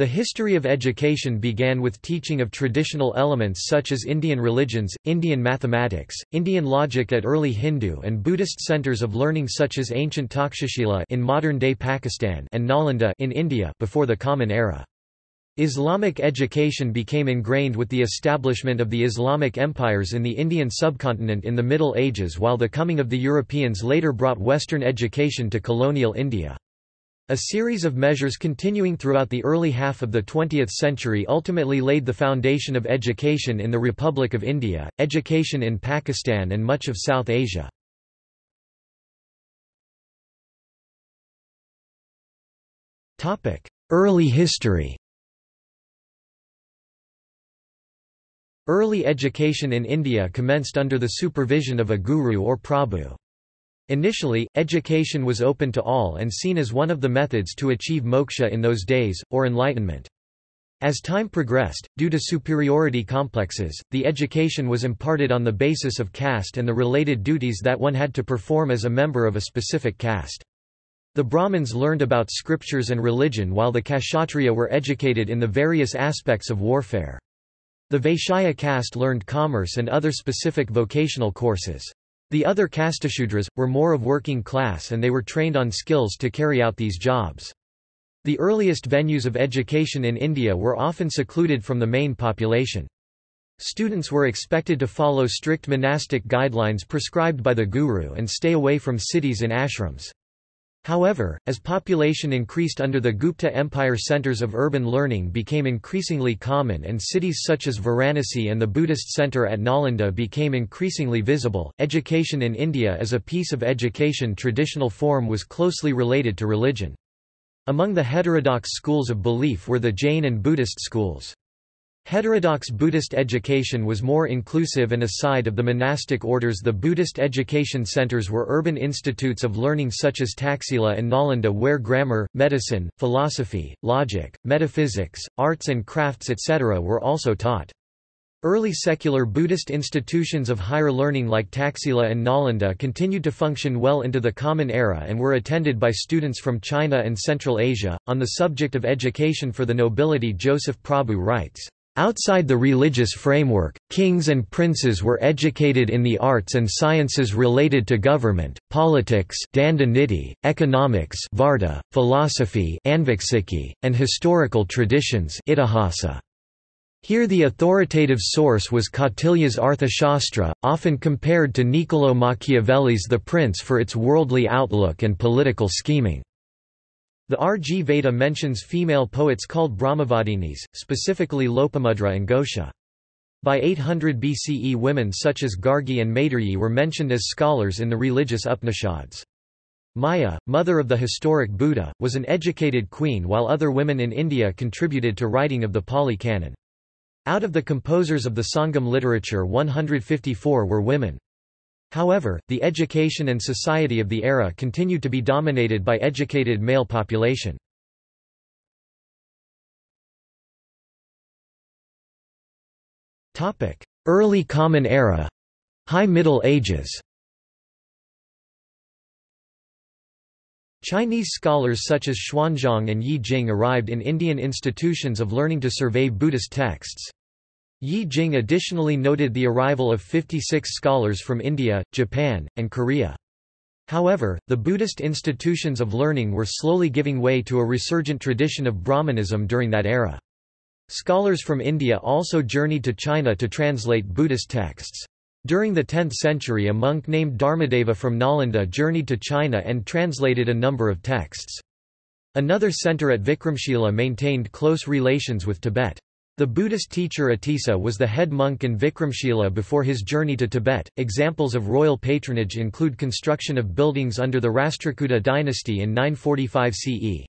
The history of education began with teaching of traditional elements such as Indian religions, Indian mathematics, Indian logic at early Hindu and Buddhist centers of learning such as ancient Takshashila in modern-day Pakistan and Nalanda in India before the Common Era. Islamic education became ingrained with the establishment of the Islamic empires in the Indian subcontinent in the Middle Ages while the coming of the Europeans later brought Western education to colonial India. A series of measures continuing throughout the early half of the 20th century ultimately laid the foundation of education in the Republic of India, education in Pakistan and much of South Asia. Early history Early education in India commenced under the supervision of a guru or prabhu. Initially, education was open to all and seen as one of the methods to achieve moksha in those days, or enlightenment. As time progressed, due to superiority complexes, the education was imparted on the basis of caste and the related duties that one had to perform as a member of a specific caste. The Brahmins learned about scriptures and religion while the Kshatriya were educated in the various aspects of warfare. The Vaishya caste learned commerce and other specific vocational courses. The other caste Shudras, were more of working class and they were trained on skills to carry out these jobs. The earliest venues of education in India were often secluded from the main population. Students were expected to follow strict monastic guidelines prescribed by the guru and stay away from cities and ashrams. However, as population increased under the Gupta Empire centers of urban learning became increasingly common and cities such as Varanasi and the Buddhist center at Nalanda became increasingly visible, education in India as a piece of education traditional form was closely related to religion. Among the heterodox schools of belief were the Jain and Buddhist schools. Heterodox Buddhist education was more inclusive and aside of the monastic orders the Buddhist education centers were urban institutes of learning such as Taxila and Nalanda where grammar, medicine, philosophy, logic, metaphysics, arts and crafts etc. were also taught. Early secular Buddhist institutions of higher learning like Taxila and Nalanda continued to function well into the Common Era and were attended by students from China and Central Asia. On the subject of education for the nobility, Joseph Prabhu writes, Outside the religious framework, kings and princes were educated in the arts and sciences related to government, politics economics philosophy and historical traditions Here the authoritative source was Kautilya's Arthashastra, often compared to Niccolò Machiavelli's The Prince for its worldly outlook and political scheming. The Rigveda mentions female poets called Brahmavadinis, specifically Lopamudra and Ghosha. By 800 BCE women such as Gargi and Maitreyi were mentioned as scholars in the religious Upanishads. Maya, mother of the historic Buddha, was an educated queen while other women in India contributed to writing of the Pali Canon. Out of the composers of the Sangam literature 154 were women. However, the education and society of the era continued to be dominated by educated male population. Early Common Era High Middle Ages Chinese scholars such as Xuanzang and Yi Jing arrived in Indian institutions of learning to survey Buddhist texts. Yi Jing additionally noted the arrival of 56 scholars from India, Japan, and Korea. However, the Buddhist institutions of learning were slowly giving way to a resurgent tradition of Brahmanism during that era. Scholars from India also journeyed to China to translate Buddhist texts. During the 10th century a monk named Dharmadeva from Nalanda journeyed to China and translated a number of texts. Another center at Vikramshila maintained close relations with Tibet. The Buddhist teacher Atisa was the head monk in Vikramshila before his journey to Tibet. Examples of royal patronage include construction of buildings under the Rashtrakuta dynasty in 945 CE.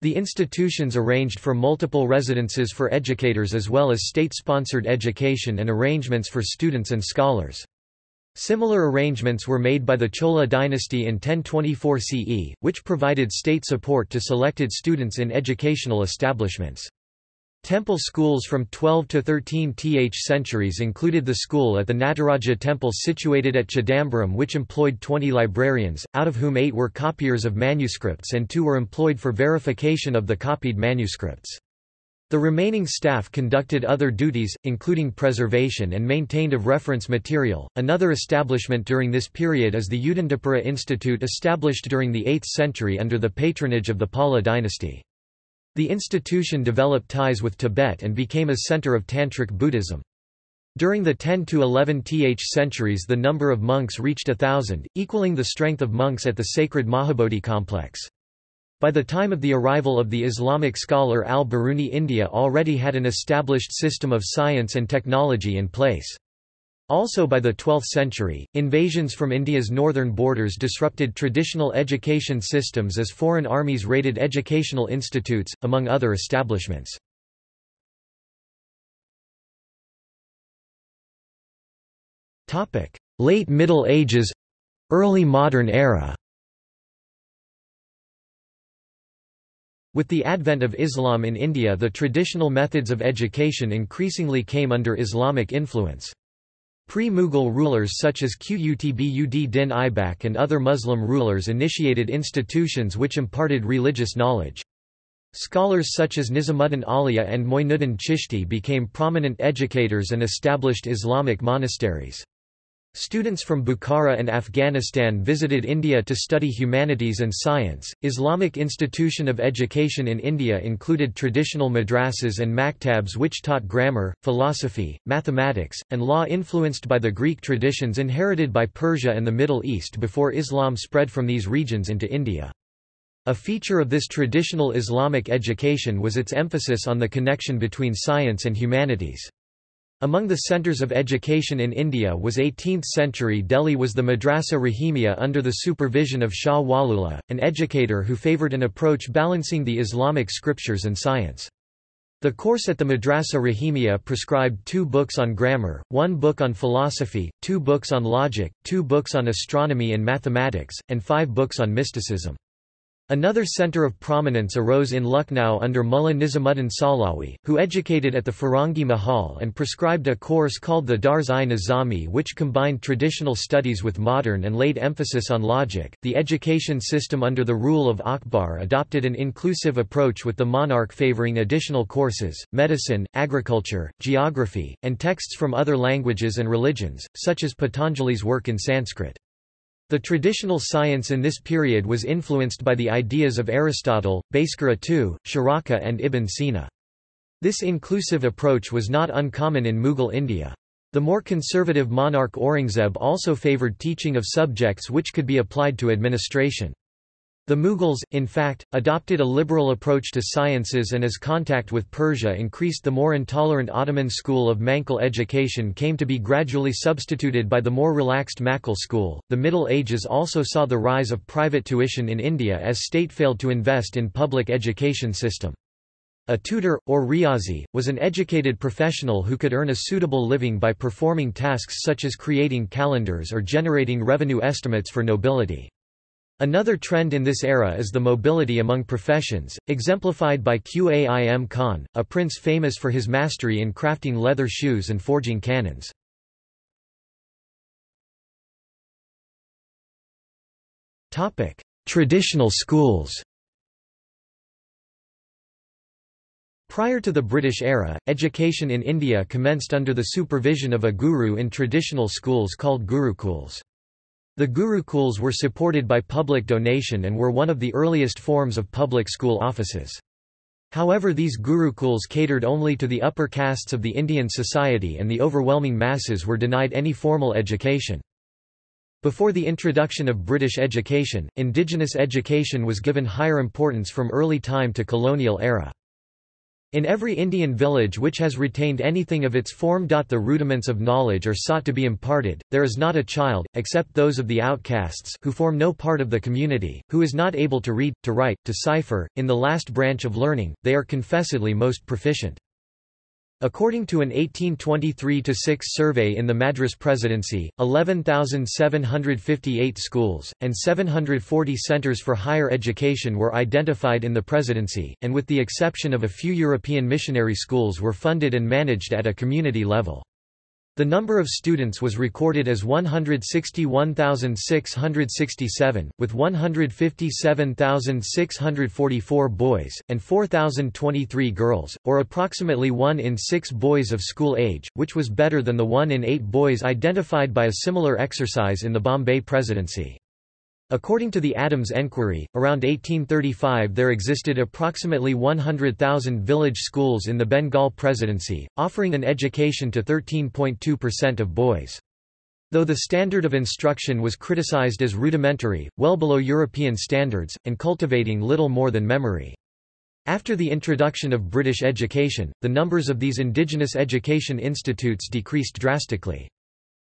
The institutions arranged for multiple residences for educators as well as state-sponsored education and arrangements for students and scholars. Similar arrangements were made by the Chola dynasty in 1024 CE, which provided state support to selected students in educational establishments. Temple schools from 12 to 13th centuries included the school at the Nataraja temple situated at Chidambaram which employed 20 librarians, out of whom eight were copiers of manuscripts and two were employed for verification of the copied manuscripts. The remaining staff conducted other duties, including preservation and maintained of reference material. Another establishment during this period is the Udandapura Institute established during the 8th century under the patronage of the Pala dynasty. The institution developed ties with Tibet and became a center of Tantric Buddhism. During the 10 to 11th centuries the number of monks reached a thousand, equaling the strength of monks at the sacred Mahabodhi complex. By the time of the arrival of the Islamic scholar al-Biruni India already had an established system of science and technology in place. Also by the 12th century, invasions from India's northern borders disrupted traditional education systems as foreign armies raided educational institutes, among other establishments. Late Middle Ages — Early Modern Era With the advent of Islam in India the traditional methods of education increasingly came under Islamic influence. Pre-Mughal rulers such as Qutb ud din Aibak and other Muslim rulers initiated institutions which imparted religious knowledge. Scholars such as Nizamuddin Auliya and Moinuddin Chishti became prominent educators and established Islamic monasteries. Students from Bukhara and Afghanistan visited India to study humanities and science. Islamic institution of education in India included traditional madrasas and maktabs which taught grammar, philosophy, mathematics, and law influenced by the Greek traditions inherited by Persia and the Middle East before Islam spread from these regions into India. A feature of this traditional Islamic education was its emphasis on the connection between science and humanities. Among the centres of education in India was 18th-century Delhi was the Madrasa Rahimia under the supervision of Shah Waliullah, an educator who favoured an approach balancing the Islamic scriptures and science. The course at the Madrasa Rahimia prescribed two books on grammar, one book on philosophy, two books on logic, two books on astronomy and mathematics, and five books on mysticism. Another centre of prominence arose in Lucknow under Mullah Nizamuddin Sahlawi, who educated at the Firangi Mahal and prescribed a course called the Dars-i-Nizami which combined traditional studies with modern and laid emphasis on logic. The education system under the rule of Akbar adopted an inclusive approach with the monarch favouring additional courses, medicine, agriculture, geography, and texts from other languages and religions, such as Patanjali's work in Sanskrit. The traditional science in this period was influenced by the ideas of Aristotle, Bhaskara II, Charaka and Ibn Sina. This inclusive approach was not uncommon in Mughal India. The more conservative monarch Aurangzeb also favoured teaching of subjects which could be applied to administration. The Mughals, in fact, adopted a liberal approach to sciences and as contact with Persia increased the more intolerant Ottoman school of manqul education came to be gradually substituted by the more relaxed maqul school. The Middle Ages also saw the rise of private tuition in India as state failed to invest in public education system. A tutor, or riazi, was an educated professional who could earn a suitable living by performing tasks such as creating calendars or generating revenue estimates for nobility. Another trend in this era is the mobility among professions, exemplified by Qaim Khan, a prince famous for his mastery in crafting leather shoes and forging cannons. Traditional schools Prior to the British era, education in India commenced under the supervision of a guru in traditional schools called gurukuls. The Gurukuls were supported by public donation and were one of the earliest forms of public school offices. However these Gurukuls catered only to the upper castes of the Indian society and the overwhelming masses were denied any formal education. Before the introduction of British education, indigenous education was given higher importance from early time to colonial era. In every Indian village which has retained anything of its form. The rudiments of knowledge are sought to be imparted, there is not a child, except those of the outcasts who form no part of the community, who is not able to read, to write, to cipher, in the last branch of learning, they are confessedly most proficient. According to an 1823-6 survey in the Madras Presidency, 11,758 schools, and 740 centres for higher education were identified in the presidency, and with the exception of a few European missionary schools were funded and managed at a community level. The number of students was recorded as 161,667, with 157,644 boys, and 4,023 girls, or approximately 1 in 6 boys of school age, which was better than the 1 in 8 boys identified by a similar exercise in the Bombay Presidency. According to the Adams Enquiry, around 1835 there existed approximately 100,000 village schools in the Bengal Presidency, offering an education to 13.2% of boys. Though the standard of instruction was criticized as rudimentary, well below European standards, and cultivating little more than memory. After the introduction of British education, the numbers of these indigenous education institutes decreased drastically.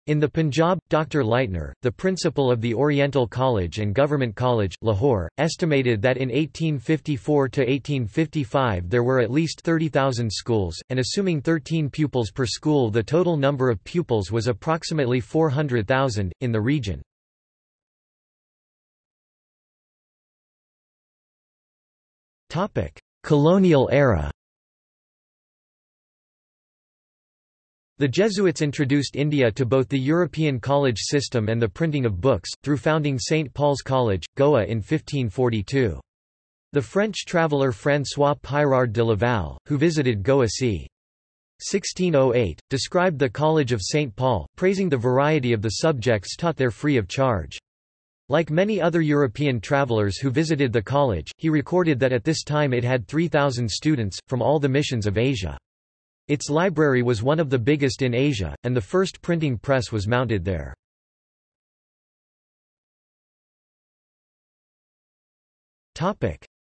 In the Punjab, Dr. Leitner, the principal of the Oriental College and Government College, Lahore, estimated that in 1854–1855 there were at least 30,000 schools, and assuming 13 pupils per school the total number of pupils was approximately 400,000, in the region. Colonial era The Jesuits introduced India to both the European college system and the printing of books, through founding St. Paul's College, Goa in 1542. The French traveller François Pyrard de Laval, who visited Goa c. 1608, described the College of St. Paul, praising the variety of the subjects taught there free of charge. Like many other European travellers who visited the college, he recorded that at this time it had 3,000 students, from all the missions of Asia. Its library was one of the biggest in Asia, and the first printing press was mounted there.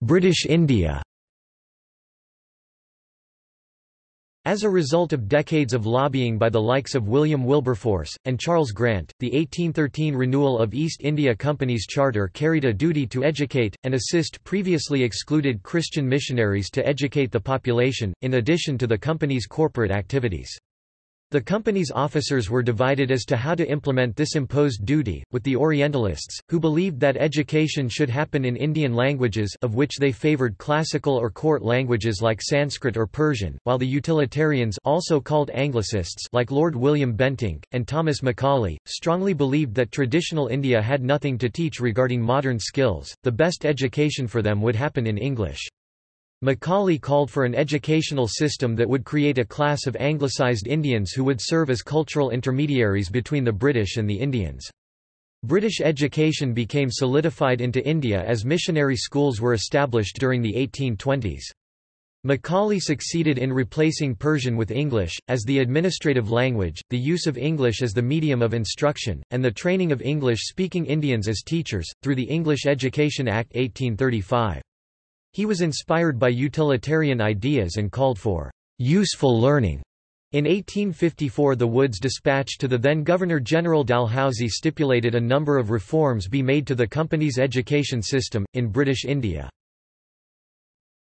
British India As a result of decades of lobbying by the likes of William Wilberforce, and Charles Grant, the 1813 renewal of East India Company's charter carried a duty to educate, and assist previously excluded Christian missionaries to educate the population, in addition to the company's corporate activities. The company's officers were divided as to how to implement this imposed duty, with the Orientalists, who believed that education should happen in Indian languages of which they favoured classical or court languages like Sanskrit or Persian, while the utilitarians also called Anglicists like Lord William Bentinck, and Thomas Macaulay, strongly believed that traditional India had nothing to teach regarding modern skills, the best education for them would happen in English. Macaulay called for an educational system that would create a class of anglicised Indians who would serve as cultural intermediaries between the British and the Indians. British education became solidified into India as missionary schools were established during the 1820s. Macaulay succeeded in replacing Persian with English, as the administrative language, the use of English as the medium of instruction, and the training of English-speaking Indians as teachers, through the English Education Act 1835. He was inspired by utilitarian ideas and called for useful learning. In 1854 the Woods Dispatch to the then Governor-General Dalhousie stipulated a number of reforms be made to the company's education system, in British India.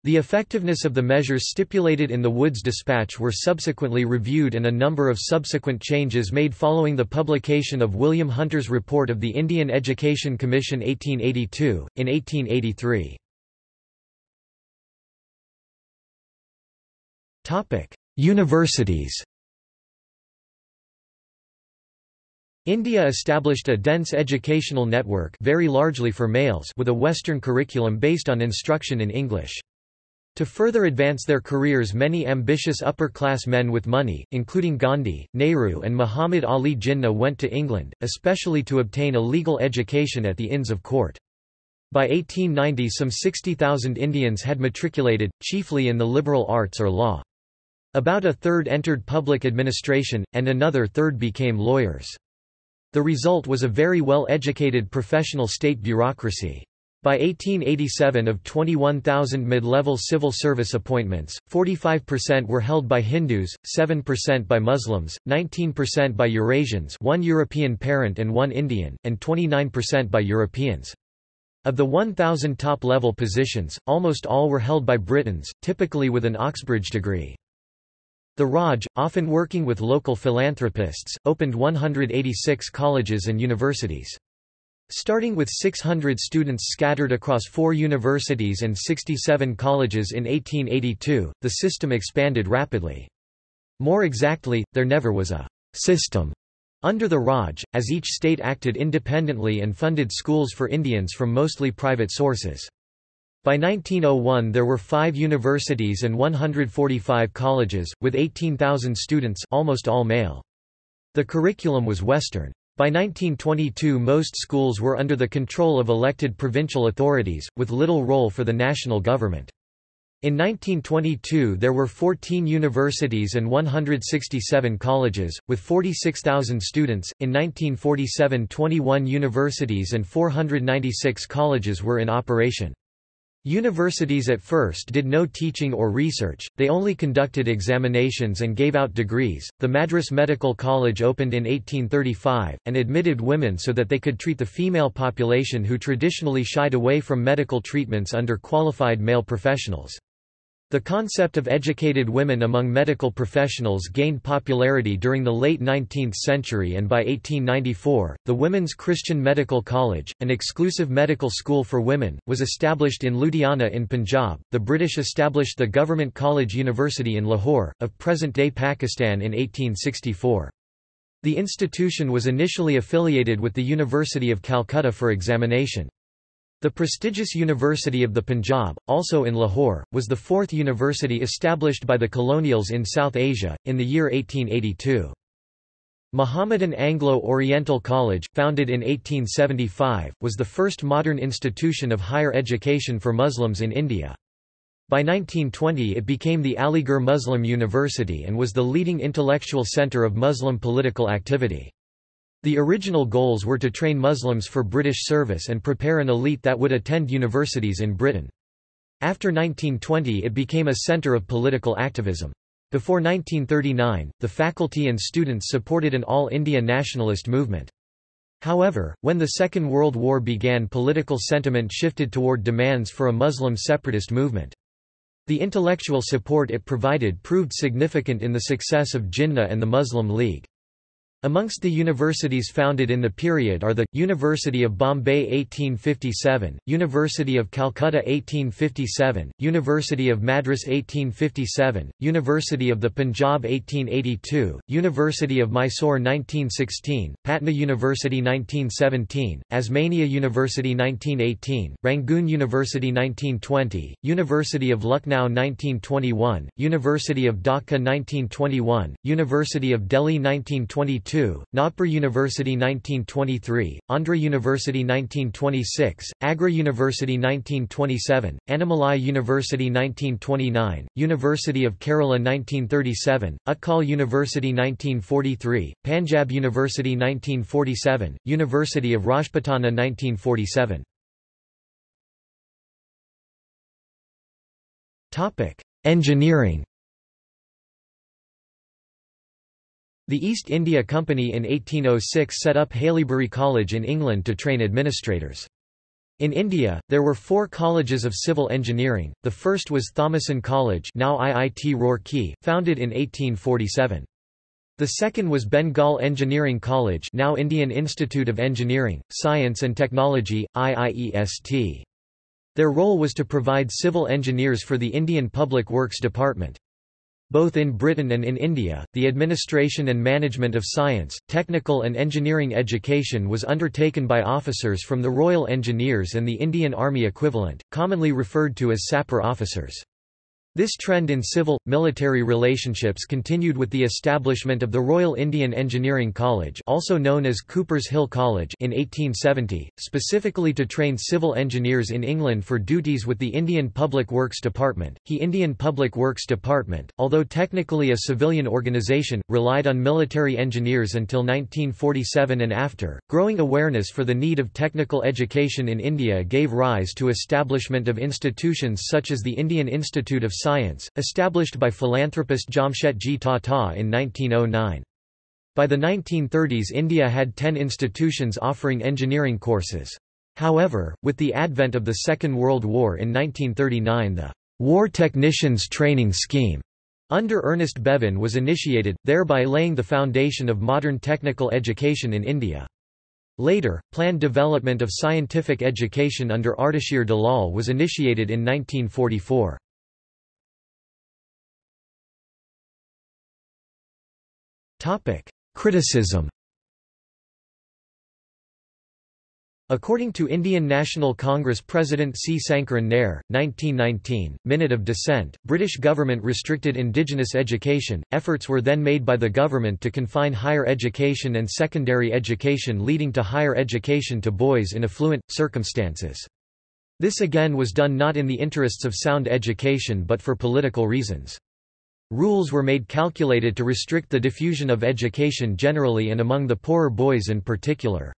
The effectiveness of the measures stipulated in the Woods Dispatch were subsequently reviewed and a number of subsequent changes made following the publication of William Hunter's report of the Indian Education Commission 1882, in 1883. Topic: Universities. India established a dense educational network very largely for males with a Western curriculum based on instruction in English. To further advance their careers many ambitious upper-class men with money, including Gandhi, Nehru and Muhammad Ali Jinnah went to England, especially to obtain a legal education at the Inns of Court. By 1890 some 60,000 Indians had matriculated, chiefly in the liberal arts or law. About a third entered public administration, and another third became lawyers. The result was a very well-educated professional state bureaucracy. By 1887 of 21,000 mid-level civil service appointments, 45% were held by Hindus, 7% by Muslims, 19% by Eurasians one European parent and one Indian, and 29% by Europeans. Of the 1,000 top-level positions, almost all were held by Britons, typically with an Oxbridge degree. The Raj, often working with local philanthropists, opened 186 colleges and universities. Starting with 600 students scattered across four universities and 67 colleges in 1882, the system expanded rapidly. More exactly, there never was a system under the Raj, as each state acted independently and funded schools for Indians from mostly private sources. By 1901 there were five universities and 145 colleges, with 18,000 students almost all male. The curriculum was Western. By 1922 most schools were under the control of elected provincial authorities, with little role for the national government. In 1922 there were 14 universities and 167 colleges, with 46,000 students. In 1947 21 universities and 496 colleges were in operation. Universities at first did no teaching or research, they only conducted examinations and gave out degrees. The Madras Medical College opened in 1835, and admitted women so that they could treat the female population who traditionally shied away from medical treatments under qualified male professionals. The concept of educated women among medical professionals gained popularity during the late 19th century and by 1894, the Women's Christian Medical College, an exclusive medical school for women, was established in Ludhiana in Punjab. The British established the Government College University in Lahore, of present-day Pakistan in 1864. The institution was initially affiliated with the University of Calcutta for examination. The prestigious University of the Punjab, also in Lahore, was the fourth university established by the colonials in South Asia, in the year 1882. Mohammedan Anglo-Oriental College, founded in 1875, was the first modern institution of higher education for Muslims in India. By 1920 it became the Aligarh Muslim University and was the leading intellectual centre of Muslim political activity. The original goals were to train Muslims for British service and prepare an elite that would attend universities in Britain. After 1920 it became a centre of political activism. Before 1939, the faculty and students supported an all-India nationalist movement. However, when the Second World War began political sentiment shifted toward demands for a Muslim separatist movement. The intellectual support it provided proved significant in the success of Jinnah and the Muslim League. Amongst the universities founded in the period are the, University of Bombay 1857, University of Calcutta 1857, University of Madras 1857, University of the Punjab 1882, University of Mysore 1916, Patna University 1917, Osmania University 1918, Rangoon University 1920, University of Lucknow 1921, University of Dhaka 1921, University of Delhi 1922 1922, Nagpur University 1923, Andhra University 1926, Agra University 1927, Annamalai University 1929, University of Kerala 1937, Utkal University 1943, Panjab University 1947, University of Rajputana 1947. Engineering The East India Company in 1806 set up Haileybury College in England to train administrators. In India, there were four colleges of civil engineering, the first was Thomason College now IIT Roorkee, founded in 1847. The second was Bengal Engineering College now Indian Institute of Engineering, Science and Technology, IIEST. Their role was to provide civil engineers for the Indian Public Works Department. Both in Britain and in India, the administration and management of science, technical and engineering education was undertaken by officers from the Royal Engineers and the Indian Army equivalent, commonly referred to as sapper officers. This trend in civil, military relationships continued with the establishment of the Royal Indian Engineering College also known as Coopers Hill College in 1870, specifically to train civil engineers in England for duties with the Indian Public Works Department. The Indian Public Works Department, although technically a civilian organisation, relied on military engineers until 1947 and after. Growing awareness for the need of technical education in India gave rise to establishment of institutions such as the Indian Institute of Science, established by philanthropist Jamsetji Tata in 1909. By the 1930s India had ten institutions offering engineering courses. However, with the advent of the Second World War in 1939 the War Technicians Training Scheme under Ernest Bevin was initiated, thereby laying the foundation of modern technical education in India. Later, planned development of scientific education under Ardeshir Dalal was initiated in 1944. Criticism According to Indian National Congress President C. Sankaran Nair, 1919, Minute of Dissent, British government restricted indigenous education. Efforts were then made by the government to confine higher education and secondary education leading to higher education to boys in affluent, circumstances. This again was done not in the interests of sound education but for political reasons. Rules were made calculated to restrict the diffusion of education generally and among the poorer boys in particular.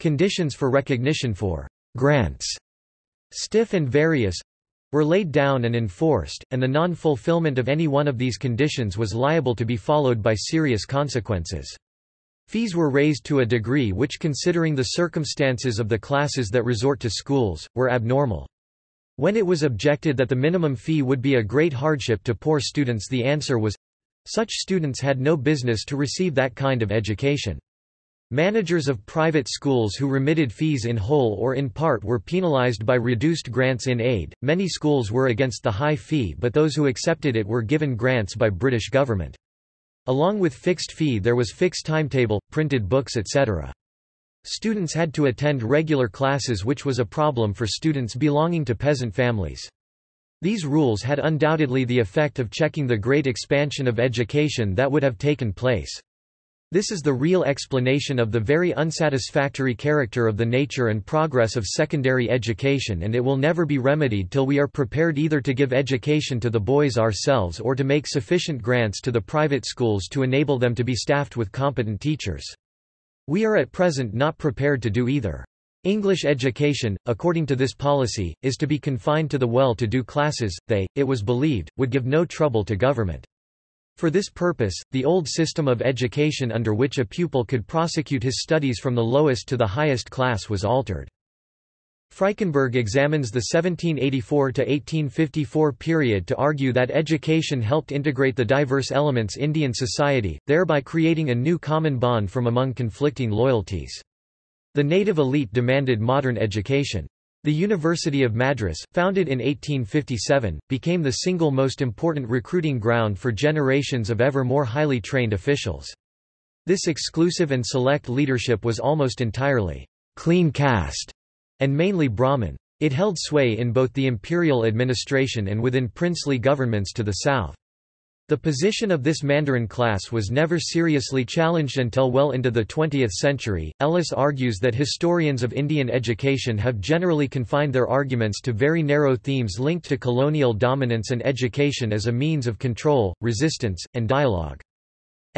Conditions for recognition for grants, stiff and various, were laid down and enforced, and the non-fulfillment of any one of these conditions was liable to be followed by serious consequences. Fees were raised to a degree which considering the circumstances of the classes that resort to schools, were abnormal. When it was objected that the minimum fee would be a great hardship to poor students the answer was, such students had no business to receive that kind of education. Managers of private schools who remitted fees in whole or in part were penalized by reduced grants in aid. Many schools were against the high fee but those who accepted it were given grants by British government. Along with fixed fee there was fixed timetable, printed books etc. Students had to attend regular classes which was a problem for students belonging to peasant families. These rules had undoubtedly the effect of checking the great expansion of education that would have taken place. This is the real explanation of the very unsatisfactory character of the nature and progress of secondary education and it will never be remedied till we are prepared either to give education to the boys ourselves or to make sufficient grants to the private schools to enable them to be staffed with competent teachers. We are at present not prepared to do either. English education, according to this policy, is to be confined to the well-to-do classes, they, it was believed, would give no trouble to government. For this purpose, the old system of education under which a pupil could prosecute his studies from the lowest to the highest class was altered. Frykenberg examines the 1784–1854 period to argue that education helped integrate the diverse elements Indian society, thereby creating a new common bond from among conflicting loyalties. The native elite demanded modern education. The University of Madras, founded in 1857, became the single most important recruiting ground for generations of ever more highly trained officials. This exclusive and select leadership was almost entirely clean caste and mainly Brahmin. It held sway in both the imperial administration and within princely governments to the south. The position of this Mandarin class was never seriously challenged until well into the 20th century. Ellis argues that historians of Indian education have generally confined their arguments to very narrow themes linked to colonial dominance and education as a means of control, resistance, and dialogue.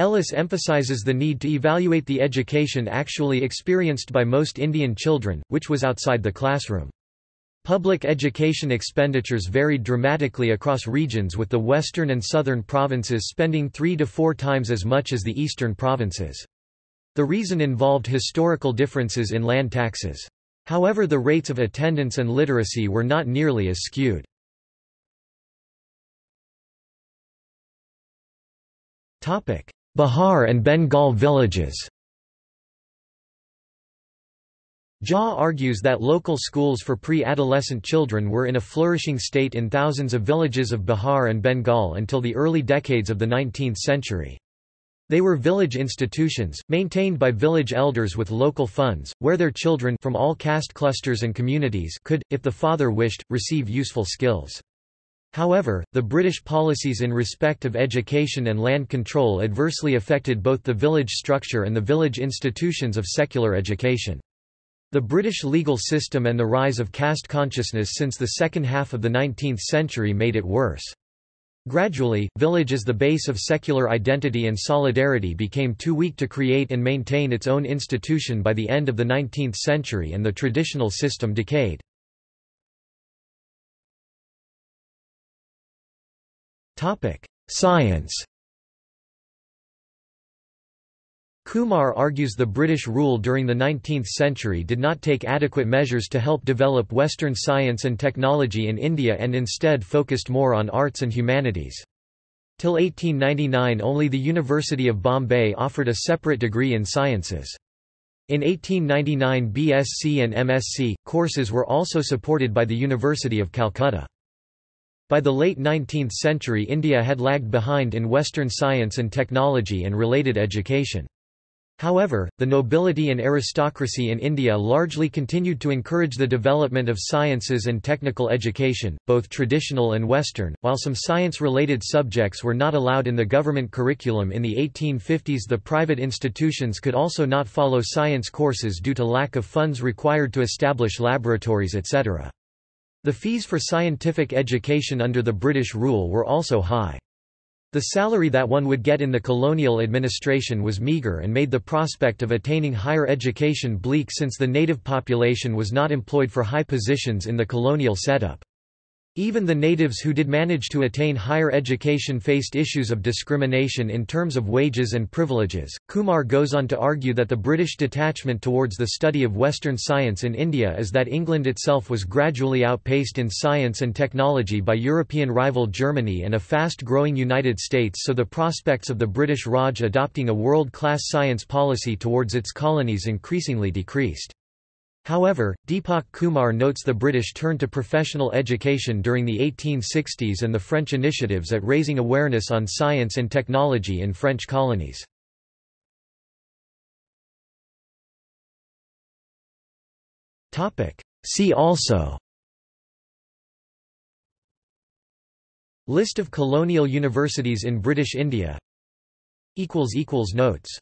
Ellis emphasizes the need to evaluate the education actually experienced by most Indian children, which was outside the classroom. Public education expenditures varied dramatically across regions with the western and southern provinces spending three to four times as much as the eastern provinces. The reason involved historical differences in land taxes. However the rates of attendance and literacy were not nearly as skewed. Bihar and Bengal villages Jha argues that local schools for pre-adolescent children were in a flourishing state in thousands of villages of Bihar and Bengal until the early decades of the 19th century. They were village institutions, maintained by village elders with local funds, where their children from all caste clusters and communities could, if the father wished, receive useful skills. However, the British policies in respect of education and land control adversely affected both the village structure and the village institutions of secular education. The British legal system and the rise of caste consciousness since the second half of the 19th century made it worse. Gradually, village as the base of secular identity and solidarity became too weak to create and maintain its own institution by the end of the 19th century and the traditional system decayed. Science Kumar argues the British rule during the 19th century did not take adequate measures to help develop Western science and technology in India and instead focused more on arts and humanities. Till 1899 only the University of Bombay offered a separate degree in sciences. In 1899 BSc and MSc, courses were also supported by the University of Calcutta. By the late 19th century India had lagged behind in Western science and technology and related education. However, the nobility and aristocracy in India largely continued to encourage the development of sciences and technical education, both traditional and Western, while some science-related subjects were not allowed in the government curriculum in the 1850s the private institutions could also not follow science courses due to lack of funds required to establish laboratories etc. The fees for scientific education under the British rule were also high. The salary that one would get in the colonial administration was meagre and made the prospect of attaining higher education bleak since the native population was not employed for high positions in the colonial setup. Even the natives who did manage to attain higher education faced issues of discrimination in terms of wages and privileges. Kumar goes on to argue that the British detachment towards the study of Western science in India is that England itself was gradually outpaced in science and technology by European rival Germany and a fast growing United States, so the prospects of the British Raj adopting a world class science policy towards its colonies increasingly decreased. However, Deepak Kumar notes the British turned to professional education during the 1860s and the French initiatives at raising awareness on science and technology in French colonies. See also List of colonial universities in British India Notes